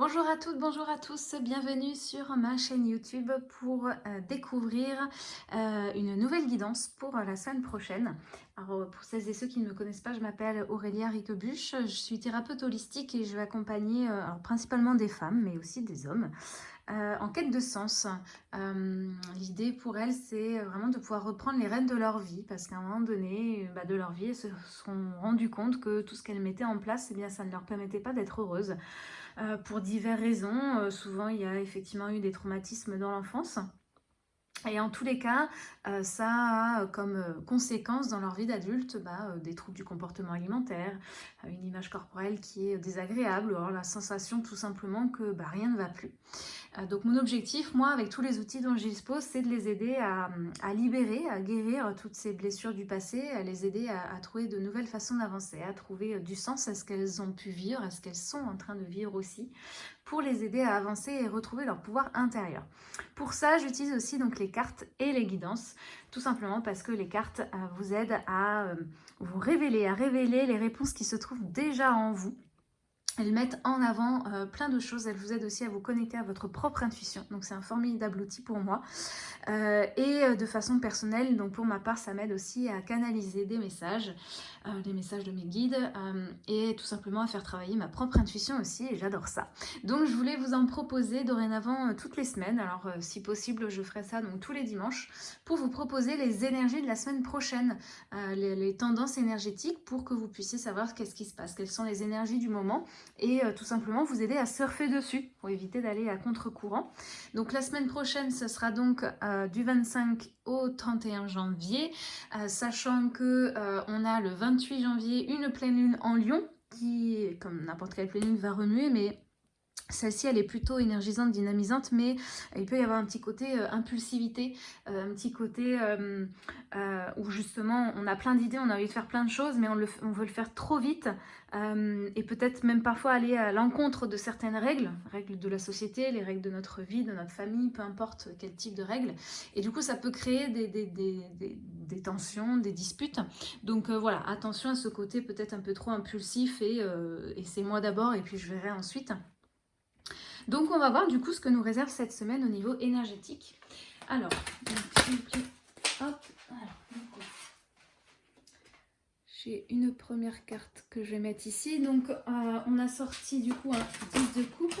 Bonjour à toutes, bonjour à tous, bienvenue sur ma chaîne YouTube pour euh, découvrir euh, une nouvelle guidance pour la semaine prochaine. Alors pour celles et ceux qui ne me connaissent pas, je m'appelle Aurélia Riquebuche, je suis thérapeute holistique et je vais accompagner euh, principalement des femmes mais aussi des hommes en quête de sens. L'idée pour elles, c'est vraiment de pouvoir reprendre les rênes de leur vie, parce qu'à un moment donné bah, de leur vie, elles se sont rendues compte que tout ce qu'elles mettaient en place, eh bien, ça ne leur permettait pas d'être heureuses. Euh, pour diverses raisons. Euh, souvent, il y a effectivement eu des traumatismes dans l'enfance. Et en tous les cas, euh, ça a comme conséquence dans leur vie d'adulte bah, des troubles du comportement alimentaire, une image corporelle qui est désagréable, ou alors la sensation tout simplement que bah, rien ne va plus. Euh, donc mon objectif, moi, avec tous les outils dont je dispose, c'est de les aider à, libérer, à guérir toutes ces blessures du passé, à les aider à, trouver de nouvelles façons d'avancer, à trouver euh, du sens à ce qu'elles ont pu vivre, à ce qu'elles sont en train de vivre aussi, pour les aider à avancer et retrouver leur pouvoir intérieur. Pour ça, j'utilise aussi donc les cartes et les guidances, tout simplement parce que les cartes euh, vous aident à vous révéler, à révéler les réponses qui se trouvent déjà en vous, elles mettent en avant euh, plein de choses, elles vous aident aussi à vous connecter à votre propre intuition. Donc c'est un formidable outil pour moi. Euh, et euh, de façon personnelle, donc pour ma part, ça m'aide aussi à canaliser des messages, des messages de mes guides, et tout simplement à faire travailler ma propre intuition aussi, et j'adore ça. Donc je voulais vous en proposer dorénavant toutes les semaines. Alors si possible, je ferai ça donc tous les dimanches, pour vous proposer les énergies de la semaine prochaine, les, les tendances énergétiques, pour que vous puissiez savoir qu'est-ce qui se passe, quelles sont les énergies du moment, et euh, tout simplement vous aider à surfer dessus pour éviter d'aller à contre-courant. Donc la semaine prochaine, ce sera donc euh, du 25 au 31 janvier, euh, sachant que on a le 28 janvier une pleine lune en Lion qui, comme n'importe quelle pleine lune, va remuer, mais celle-ci, elle est plutôt énergisante, dynamisante, mais il peut y avoir un petit côté euh, impulsivité, euh, un petit côté euh, où justement on a plein d'idées, on a envie de faire plein de choses, mais on, on veut le faire trop vite et peut-être même parfois aller à l'encontre de certaines règles, règles de la société, les règles de notre vie, de notre famille, peu importe quel type de règles. Et du coup, ça peut créer des, des, des, des tensions, des disputes. Donc voilà, attention à ce côté peut-être un peu trop impulsif et, et c'est moi d'abord et puis je verrai ensuite. Donc on va voir du coup ce que nous réserve cette semaine au niveau énergétique. Alors, j'ai une première carte que je vais mettre ici. Donc euh, on a sorti du coup un 10 de coupe.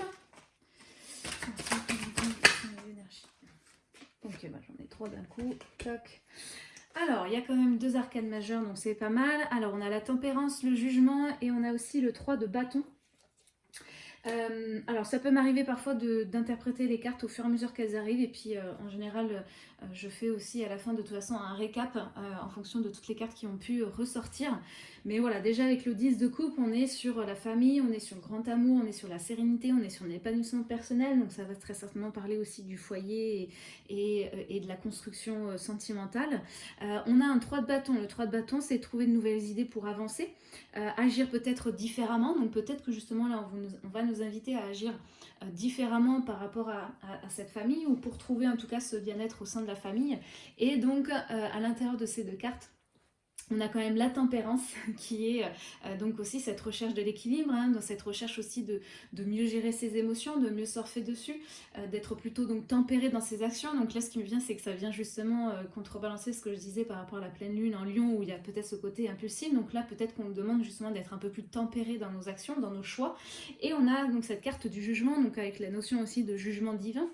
Ok, bah, j'en ai trois d'un coup. Alors, il y a quand même deux arcades majeures, donc c'est pas mal. Alors, on a la tempérance, le jugement et on a aussi le 3 de bâton. Euh, alors ça peut m'arriver parfois d'interpréter les cartes au fur et à mesure qu'elles arrivent et puis euh, en général euh, je fais aussi à la fin de toute façon un récap en fonction de toutes les cartes qui ont pu ressortir. Mais voilà, déjà avec le 10 de coupe, on est sur la famille, on est sur le grand amour, on est sur la sérénité, on est sur l'épanouissement personnel, donc ça va très certainement parler aussi du foyer et, et, de la construction sentimentale. on a un 3 de bâton, le 3 de bâton c'est trouver de nouvelles idées pour avancer, agir peut-être différemment, donc peut-être que justement là on va nous inviter à agir euh, différemment par rapport à, cette famille ou pour trouver en tout cas ce bien-être au sein de la famille. Et donc euh, à l'intérieur de ces deux cartes, on a quand même la tempérance qui est euh, donc aussi cette recherche de l'équilibre, hein, dans cette recherche aussi de, mieux gérer ses émotions, de mieux surfer dessus, euh, d'être plutôt donc tempéré dans ses actions. Donc là ce qui me vient c'est que ça vient justement euh, contrebalancer ce que je disais par rapport à la pleine lune en lion où il y a peut-être ce côté impulsif. Donc là peut-être qu'on nous demande justement d'être un peu plus tempéré dans nos actions, dans nos choix. Et on a donc cette carte du jugement, donc avec la notion aussi de jugement divin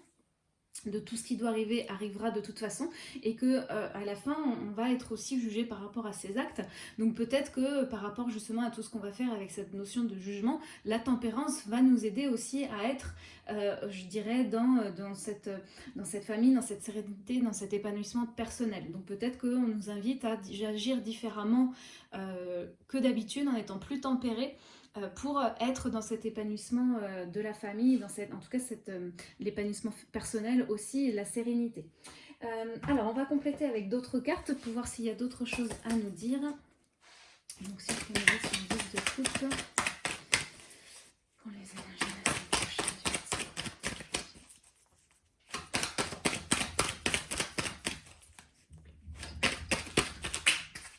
de tout ce qui doit arriver arrivera de toute façon et que euh, à la fin on va être aussi jugé par rapport à ses actes. Donc peut-être que par rapport justement à tout ce qu'on va faire avec cette notion de jugement la tempérance va nous aider aussi à être euh, je dirais dans, cette, famille, dans cette sérénité, dans cet épanouissement personnel. Donc peut-être qu'on nous invite à agir différemment euh, que d'habitude en étant plus tempéré pour être dans cet épanouissement euh, de la famille, dans en tout cas euh, l'épanouissement personnel aussi, la sérénité. alors, on va compléter avec d'autres cartes pour voir s'il y a d'autres choses à nous dire. Donc, si je une de coupe pour les énergies de la prochaine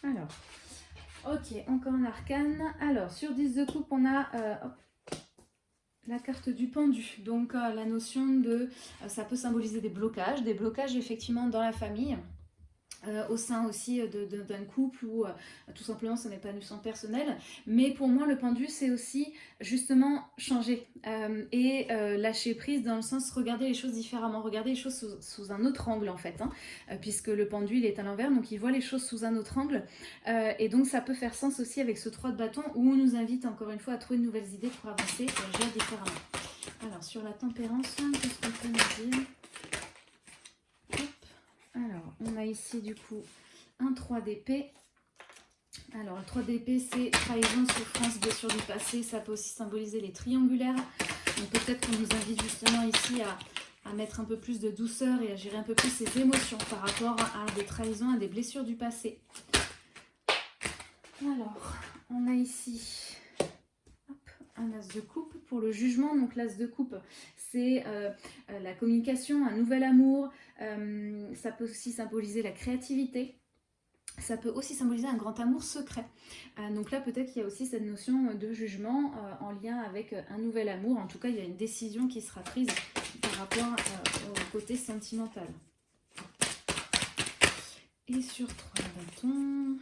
Alors, Encore un arcane. Alors, sur 10 de coupe, on a euh, la carte du pendu. Donc la notion de, ça peut symboliser des blocages, des blocages effectivement dans la famille, euh, au sein aussi euh, d'un couple ou euh, tout simplement son épanouissement personnel. Mais pour moi, le pendu, c'est aussi justement changer et lâcher prise dans le sens regarder les choses différemment, regarder les choses sous, un autre angle en fait, hein, puisque le pendu, il est à l'envers, donc il voit les choses sous un autre angle. et donc ça peut faire sens aussi avec ce 3 de bâton où on nous invite encore une fois à trouver de nouvelles idées pour avancer et agir différemment. Alors sur la tempérance, qu'est-ce qu'on peut nous dire? On a ici du coup un 3 d'épée. Alors, le 3 d'épée, c'est trahison, souffrance, blessure du passé. Ça peut aussi symboliser les triangulaires. Donc, peut-être qu'on nous invite justement ici à, mettre un peu plus de douceur et à gérer un peu plus ses émotions par rapport à des trahisons, à des blessures du passé. Alors, on a ici un as de coupe pour le jugement. Donc l'as de coupe, c'est euh, euh, la communication, un nouvel amour, euh, ça peut aussi symboliser la créativité. Ça peut aussi symboliser un grand amour secret. donc là, peut-être qu'il y a aussi cette notion de jugement en lien avec un nouvel amour. En tout cas, il y a une décision qui sera prise par rapport au côté sentimental. Et sur trois bâtons...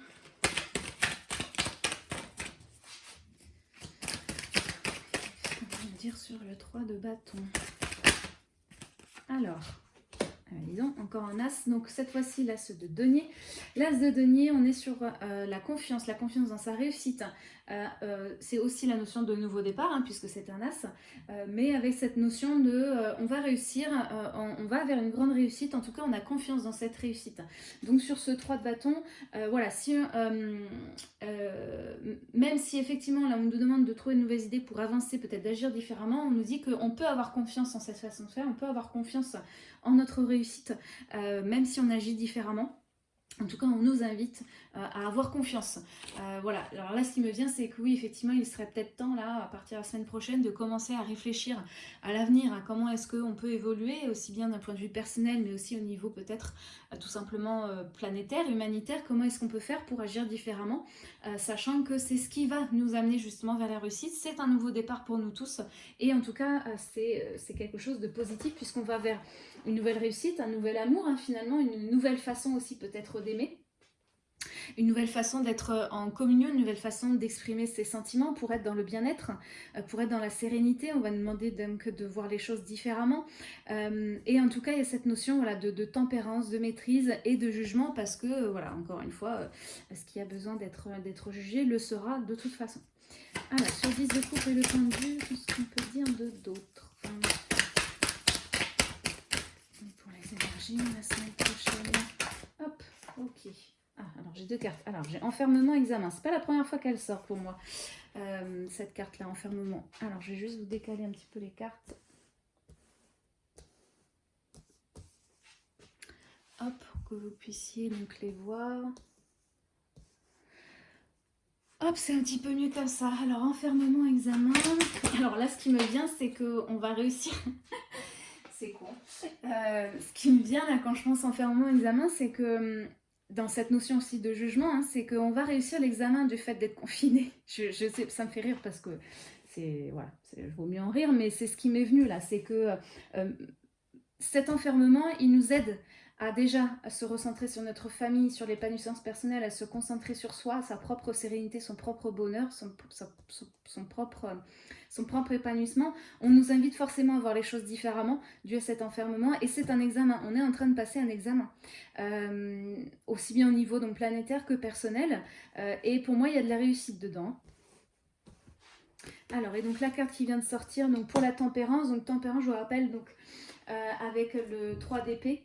sur le 3 de bâton Alors, disons, encore un as. Donc cette fois-ci, l'as de denier. L'as de denier, on est sur euh, la confiance, la confiance dans sa réussite. Euh, euh, c'est aussi la notion de nouveau départ, hein, puisque c'est un as, mais avec cette notion de on va réussir, on, va vers une grande réussite, en tout cas on a confiance dans cette réussite. Donc sur ce 3 de bâton, voilà, si, même si effectivement là on nous demande de trouver de nouvelles idées pour avancer, peut-être d'agir différemment, on nous dit qu'on peut avoir confiance en cette façon de faire, on peut avoir confiance en notre réussite, euh, même si on agit différemment. En tout cas, on nous invite euh, à avoir confiance. Euh, voilà, alors là, ce qui me vient, c'est que oui, effectivement, il serait peut-être temps, là, à partir de la semaine prochaine, de commencer à réfléchir à l'avenir, à comment est-ce qu'on peut évoluer, aussi bien d'un point de vue personnel, mais aussi au niveau peut-être tout simplement planétaire, humanitaire, comment est-ce qu'on peut faire pour agir différemment, sachant que c'est ce qui va nous amener justement vers la réussite. C'est un nouveau départ pour nous tous, et en tout cas, c'est quelque chose de positif, puisqu'on va vers une nouvelle réussite, un nouvel amour, hein, finalement, une nouvelle façon aussi peut-être d'aimer, une nouvelle façon d'être en communion, une nouvelle façon d'exprimer ses sentiments pour être dans le bien-être, euh, pour être dans la sérénité. On va demander donc de voir les choses différemment. Euh, et en tout cas, il y a cette notion de, tempérance, de maîtrise et de jugement parce que, euh, voilà, encore une fois, ce qui a besoin d'être jugé le sera de toute façon. Alors, sur 10 de coupe et le tendu, qu'est-ce qu'on peut dire de d'autres la semaine prochaine. Hop, ok. Ah, alors j'ai deux cartes. Alors j'ai enfermement, examen. C'est pas la première fois qu'elle sort pour moi, euh, cette carte-là, enfermement. Alors je vais juste vous décaler un petit peu les cartes. Hop, pour que vous puissiez donc les voir. Hop, c'est un petit peu mieux comme ça. Alors, enfermement, examen. Alors là, ce qui me vient, c'est qu'on va réussir c'est con. Euh, ce qui me vient là quand je pense enfermement examen, c'est que hum, dans cette notion aussi de jugement, hein, c'est qu'on va réussir l'examen du fait d'être confiné. Je, sais, ça me fait rire parce que c'est voilà, il vaut mieux en rire, mais c'est ce qui m'est venu là, c'est que euh, cet enfermement, il nous aide à déjà se recentrer sur notre famille, sur l'épanouissance personnelle, à se concentrer sur soi, sa propre sérénité, son propre bonheur, son, son, propre, son propre épanouissement, on nous invite forcément à voir les choses différemment dû à cet enfermement. Et c'est un examen, on est en train de passer un examen, euh, aussi bien au niveau donc, planétaire que personnel. Euh, et pour moi, il y a de la réussite dedans. Alors, et donc la carte qui vient de sortir, donc pour la tempérance, donc tempérance, je vous rappelle, donc euh, avec le 3 d'épée,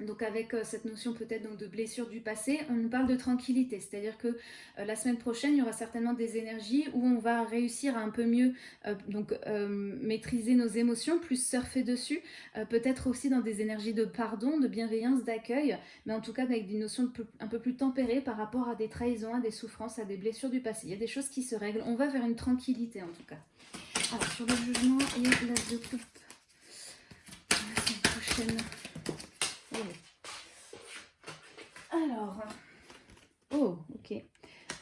donc avec euh, cette notion peut-être de blessure du passé, on nous parle de tranquillité, c'est-à-dire que euh, la semaine prochaine, il y aura certainement des énergies où on va réussir à un peu mieux euh, donc, maîtriser nos émotions, plus surfer dessus, peut-être aussi dans des énergies de pardon, de bienveillance, d'accueil, mais en tout cas avec des notions un peu plus tempérées par rapport à des trahisons, à des souffrances, à des blessures du passé. Il y a des choses qui se règlent, on va vers une tranquillité en tout cas. Alors sur le jugement et la de coupe, la semaine prochaine... Alors, oh.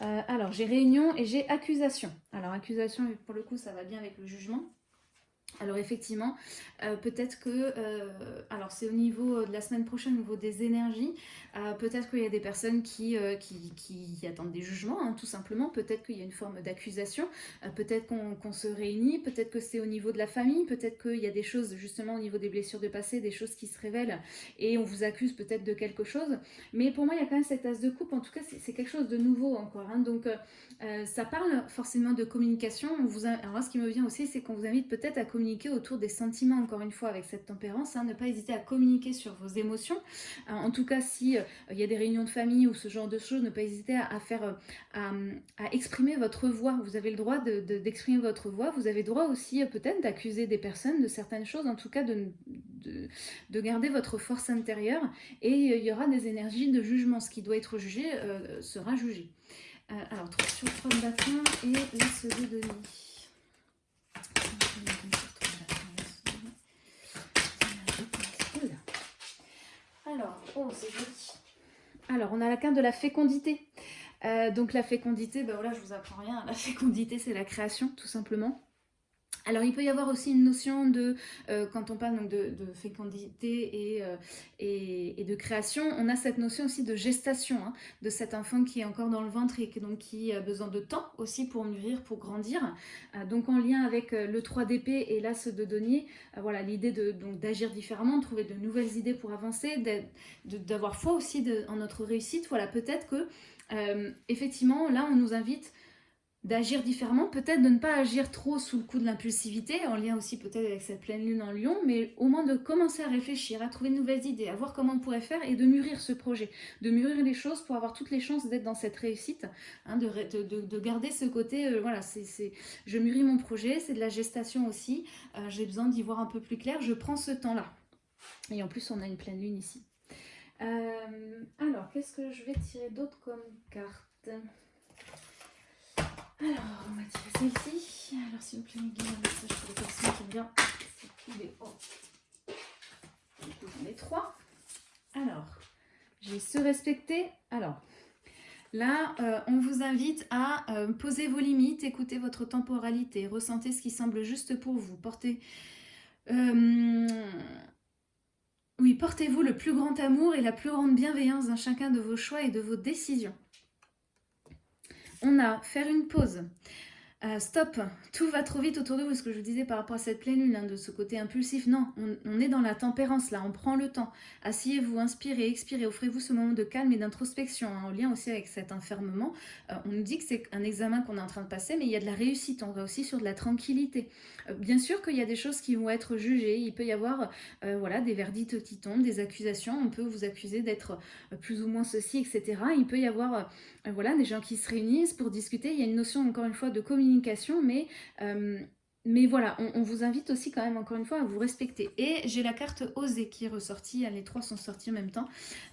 Euh, alors, j'ai réunion et j'ai accusation. Alors, accusation, pour le coup, ça va bien avec le jugement. Alors effectivement, euh, peut-être que, euh, alors c'est au niveau de la semaine prochaine, au niveau des énergies, euh, peut-être qu'il y a des personnes qui, attendent des jugements, hein, tout simplement, peut-être qu'il y a une forme d'accusation, peut-être qu'on se réunit, peut-être que c'est au niveau de la famille, peut-être qu'il y a des choses justement au niveau des blessures de passé, des choses qui se révèlent et on vous accuse peut-être de quelque chose, mais pour moi il y a quand même cette as de coupe, en tout cas c'est quelque chose de nouveau encore, hein. donc ça parle forcément de communication, ce qui me vient aussi c'est qu'on vous invite peut-être à communiquer autour des sentiments, encore une fois, avec cette tempérance. Hein, ne pas hésiter à communiquer sur vos émotions. Euh, en tout cas, si euh, il y a des réunions de famille ou ce genre de choses, ne pas hésiter à, faire, euh, à, exprimer votre voix. Vous avez le droit d'exprimer de, votre voix. Vous avez le droit aussi peut-être d'accuser des personnes de certaines choses, en tout cas de, de, garder votre force intérieure. Et il y aura des énergies de jugement. Ce qui doit être jugé sera jugé. alors, sur le trône d'Athènes et l'as de Denis. Alors, oh, c'est joli. Alors, on a la carte de la fécondité. Euh, donc la fécondité, ben voilà, je vous apprends rien. La fécondité, c'est la création, tout simplement. Alors il peut y avoir aussi une notion de, euh, quand on parle donc de, fécondité euh, et, et, de création, on a cette notion aussi de gestation, hein, de cet enfant qui est encore dans le ventre et qui, donc, a besoin de temps aussi pour mûrir, pour grandir. Euh, donc en lien avec le 3 d'épée et l'as de denier, voilà l'idée d'agir différemment, de trouver de nouvelles idées pour avancer, d'avoir foi aussi en notre réussite. Voilà, peut-être que effectivement là on nous invite d'agir différemment, peut-être de ne pas agir trop sous le coup de l'impulsivité, en lien aussi peut-être avec cette pleine lune en lion, mais au moins de commencer à réfléchir, à trouver de nouvelles idées, à voir comment on pourrait faire et de mûrir ce projet, de mûrir les choses pour avoir toutes les chances d'être dans cette réussite, hein, de, de, garder ce côté, euh, voilà, c'est je mûris mon projet, c'est de la gestation aussi, euh, j'ai besoin d'y voir un peu plus clair, je prends ce temps-là. Et en plus, on a une pleine lune ici. Euh, alors, qu'est-ce que je vais tirer d'autre comme carte? Alors, on va tirer celle-ci. Alors, s'il vous plaît, un message pour les personnes qui aiment bien les hauts. J'en ai trois. Alors, j'ai se respecter. Alors, là, euh, on vous invite à euh, poser vos limites, écouter votre temporalité, ressentez ce qui semble juste pour vous. Portez... Euh, oui, portez-vous le plus grand amour et la plus grande bienveillance dans chacun de vos choix et de vos décisions on a faire une pause. Euh, stop, tout va trop vite autour de vous, ce que je vous disais par rapport à cette pleine lune, hein, de ce côté impulsif. Non, on, est dans la tempérance là, on prend le temps. Asseyez-vous, inspirez, expirez, offrez-vous ce moment de calme et d'introspection, hein, en lien aussi avec cet enfermement. Euh, on nous dit que c'est un examen qu'on est en train de passer, mais il y a de la réussite, on va aussi sur de la tranquillité. Euh, bien sûr qu'il y a des choses qui vont être jugées, il peut y avoir voilà, des verdicts qui tombent, des accusations, on peut vous accuser d'être plus ou moins ceci, etc. Il peut y avoir voilà, des gens qui se réunissent pour discuter, il y a une notion encore une fois de communication mais, euh, mais voilà, on, vous invite aussi quand même encore une fois à vous respecter. Et j'ai la carte Oser qui est ressortie, les trois sont sortis en même temps.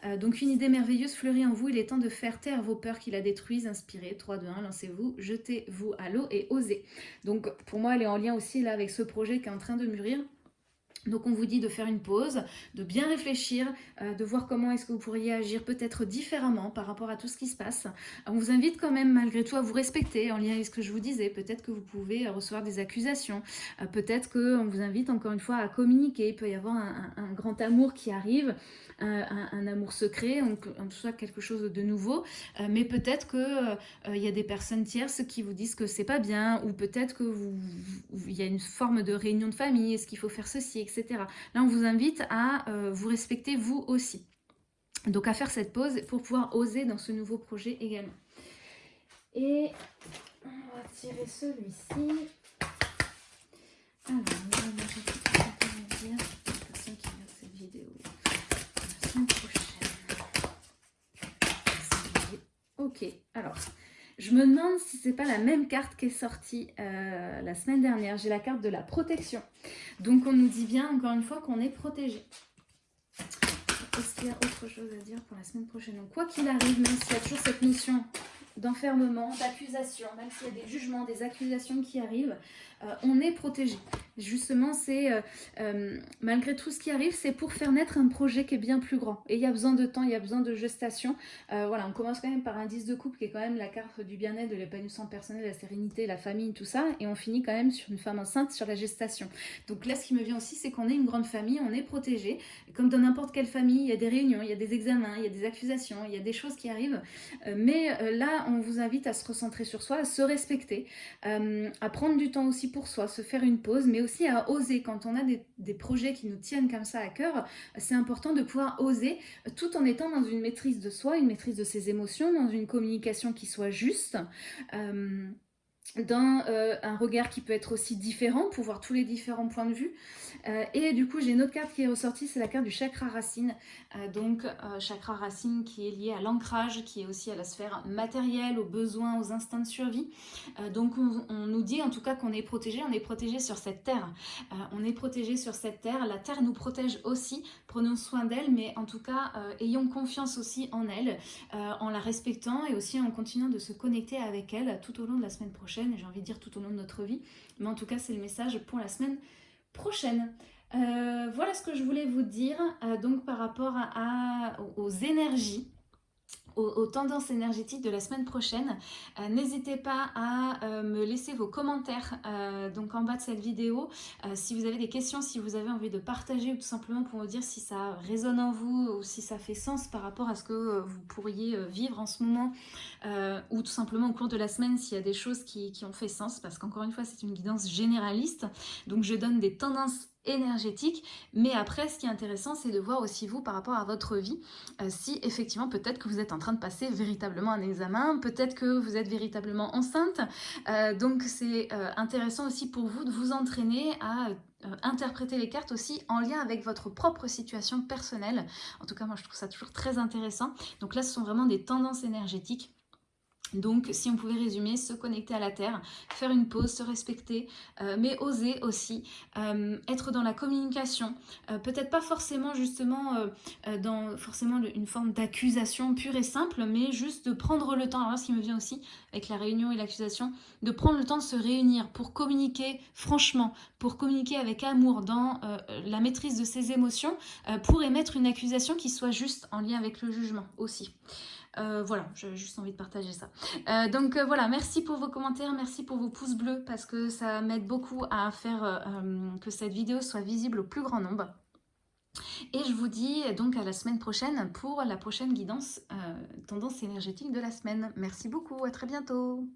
Euh, donc une idée merveilleuse fleurit en vous, il est temps de faire taire vos peurs qui la détruisent, inspirez, 3, 2, 1, lancez-vous, jetez-vous à l'eau et osez. Donc pour moi elle est en lien aussi là avec ce projet qui est en train de mûrir. Donc on vous dit de faire une pause, de bien réfléchir, euh, de voir comment est-ce que vous pourriez agir peut-être différemment par rapport à tout ce qui se passe. On vous invite quand même malgré tout à vous respecter en lien avec ce que je vous disais. Peut-être que vous pouvez recevoir des accusations, euh, peut-être qu'on vous invite encore une fois à communiquer. Il peut y avoir un grand amour qui arrive, un, amour secret, en, tout cas quelque chose de nouveau, euh, mais peut-être qu'il euh, il y a des personnes tierces qui vous disent que c'est pas bien, ou peut-être que vous, il y a une forme de réunion de famille, est-ce qu'il faut faire ceci, etc. Là, on vous invite à euh, vous respecter vous aussi. Donc à faire cette pause pour pouvoir oser dans ce nouveau projet également. Et on va tirer celui-ci. Alors, on va Ok, alors, je me demande si c'est pas la même carte qui est sortie euh, la semaine dernière. J'ai la carte de la protection. Donc, on nous dit bien, encore une fois, qu'on est protégé. Est-ce qu'il y a autre chose à dire pour la semaine prochaine? Donc, quoi qu'il arrive, même s'il y a toujours cette notion d'enfermement, d'accusation, même s'il y a des jugements, des accusations qui arrivent, on est protégé. Justement, c'est euh, euh, malgré tout ce qui arrive, c'est pour faire naître un projet qui est bien plus grand. Et il y a besoin de temps, il y a besoin de gestation. Euh, voilà, on commence quand même par un 10 de couple qui est quand même la carte du bien-être, de l'épanouissement personnel, la sérénité, la famille, tout ça. Et on finit quand même sur une femme enceinte, sur la gestation. Donc là, ce qui me vient aussi, c'est qu'on est une grande famille, on est protégé. Comme dans n'importe quelle famille, il y a des réunions, il y a des examens, il y a des accusations, il y a des choses qui arrivent. mais là, on vous invite à se recentrer sur soi, à se respecter, à prendre du temps aussi pour soi, se faire une pause, aussi à oser. Quand on a des, projets qui nous tiennent comme ça à cœur, c'est important de pouvoir oser tout en étant dans une maîtrise de soi, une maîtrise de ses émotions, dans une communication qui soit juste. Euh, dans euh, un regard qui peut être aussi différent pour voir tous les différents points de vue. Euh, et du coup, j'ai une autre carte qui est ressortie, c'est la carte du chakra racine. Euh, donc, chakra racine qui est lié à l'ancrage, qui est aussi à la sphère matérielle, aux besoins, aux instincts de survie. donc, on, on, nous dit en tout cas qu'on est protégé, on est protégé sur cette terre. on est protégé sur cette terre. La terre nous protège aussi. Prenons soin d'elle, mais en tout cas, ayons confiance aussi en elle, en la respectant et aussi en continuant de se connecter avec elle tout au long de la semaine prochaine j'ai envie de dire tout au long de notre vie. Mais en tout cas, c'est le message pour la semaine prochaine. Euh, voilà ce que je voulais vous dire euh, donc par rapport aux énergies aux, tendances énergétiques de la semaine prochaine. Euh, n'hésitez pas à euh, me laisser vos commentaires euh, donc en bas de cette vidéo. si vous avez des questions, si vous avez envie de partager ou tout simplement pour me dire si ça résonne en vous ou si ça fait sens par rapport à ce que vous pourriez vivre en ce moment ou tout simplement au cours de la semaine s'il y a des choses qui, qui ont fait sens parce qu'encore une fois c'est une guidance généraliste donc je donne des tendances énergétique. Mais après, ce qui est intéressant, c'est de voir aussi vous par rapport à votre vie, euh, si effectivement peut-être que vous êtes en train de passer véritablement un examen, peut-être que vous êtes véritablement enceinte. Euh, donc c'est euh, intéressant aussi pour vous de vous entraîner à interpréter les cartes aussi en lien avec votre propre situation personnelle. En tout cas, moi je trouve ça toujours très intéressant. Donc là, ce sont vraiment des tendances énergétiques donc, si on pouvait résumer, se connecter à la Terre, faire une pause, se respecter, euh, mais oser aussi euh, être dans la communication. Euh, peut-être pas forcément justement dans forcément une forme d'accusation pure et simple, mais juste de prendre le temps. Alors ce qui me vient aussi avec la réunion et l'accusation, de prendre le temps de se réunir pour communiquer franchement, pour communiquer avec amour dans la maîtrise de ses émotions, pour émettre une accusation qui soit juste en lien avec le jugement aussi. Euh, voilà, j'ai juste envie de partager ça. Euh, donc euh, voilà, merci pour vos commentaires, merci pour vos pouces bleus parce que ça m'aide beaucoup à faire que cette vidéo soit visible au plus grand nombre. Et je vous dis donc à la semaine prochaine pour la prochaine guidance tendance énergétique de la semaine. Merci beaucoup, à très bientôt